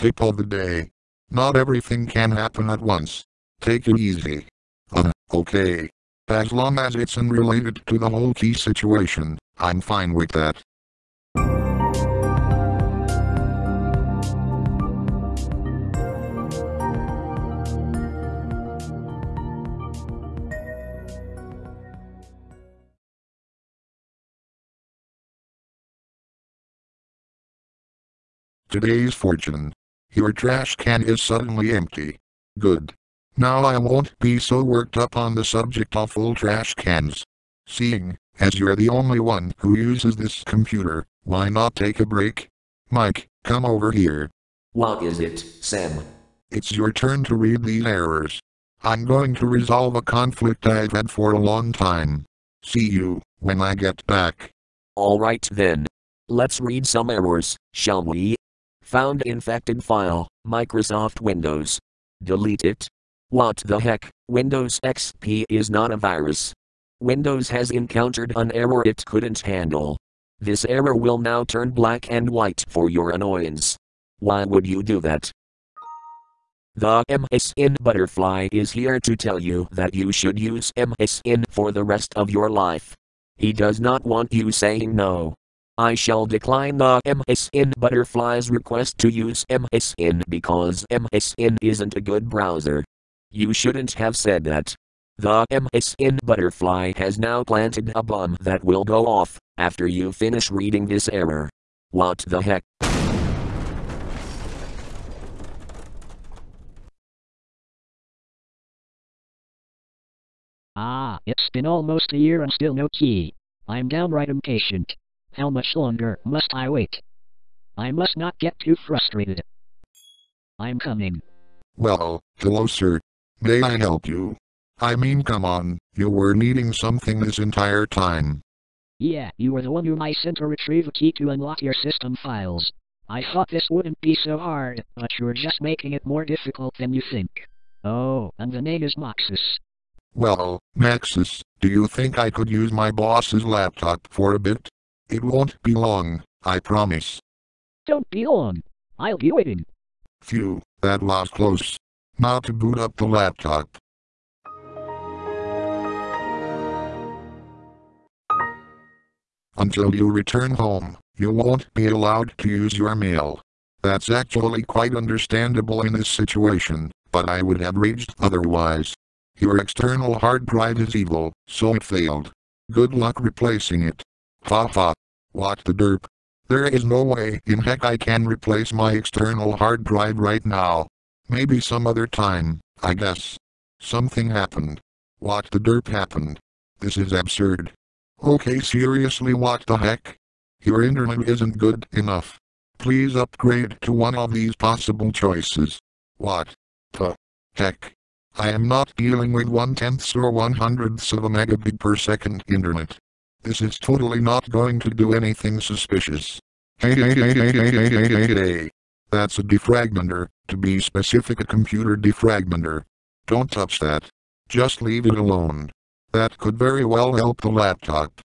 Tip of the day. Not everything can happen at once. Take it easy. Uh, okay. As long as it's unrelated to the whole key situation, I'm fine with that. Today's fortune. Your trash can is suddenly empty. Good. Now I won't be so worked up on the subject of full trash cans. Seeing, as you're the only one who uses this computer, why not take a break? Mike, come over here. What is it, Sam? It's your turn to read these errors. I'm going to resolve a conflict I've had for a long time. See you, when I get back. Alright then. Let's read some errors, shall we? Found infected file, Microsoft Windows. Delete it. What the heck, Windows XP is not a virus. Windows has encountered an error it couldn't handle. This error will now turn black and white for your annoyance. Why would you do that? The MSN Butterfly is here to tell you that you should use MSN for the rest of your life. He does not want you saying no. I shall decline the MSN Butterfly's request to use MSN because MSN isn't a good browser. You shouldn't have said that. The MSN Butterfly has now planted a bomb that will go off after you finish reading this error. What the heck? Ah, it's been almost a year and still no key. I'm downright impatient. How much longer must I wait? I must not get too frustrated. I'm coming. Well, hello sir. May I help you? I mean come on, you were needing something this entire time. Yeah, you were the one whom I sent to retrieve a key to unlock your system files. I thought this wouldn't be so hard, but you're just making it more difficult than you think. Oh, and the name is Moxus. Well, Maxis, do you think I could use my boss's laptop for a bit? It won't be long, I promise. Don't be long. I'll be waiting. Phew, that was close. Now to boot up the laptop. Until you return home, you won't be allowed to use your mail. That's actually quite understandable in this situation, but I would have raged otherwise. Your external hard drive is evil, so it failed. Good luck replacing it. Ha ha. What the derp? There is no way in heck I can replace my external hard drive right now. Maybe some other time, I guess. Something happened. What the derp happened? This is absurd. Okay seriously what the heck? Your internet isn't good enough. Please upgrade to one of these possible choices. What the heck? I am not dealing with one-tenths or one-hundredths of a megabit per second internet. This is totally not going to do anything suspicious. Hey hey hey hey hey hey hey hey hey. That's a defragmenter, to be specific a computer defragmenter. Don't touch that. Just leave it alone. That could very well help the laptop.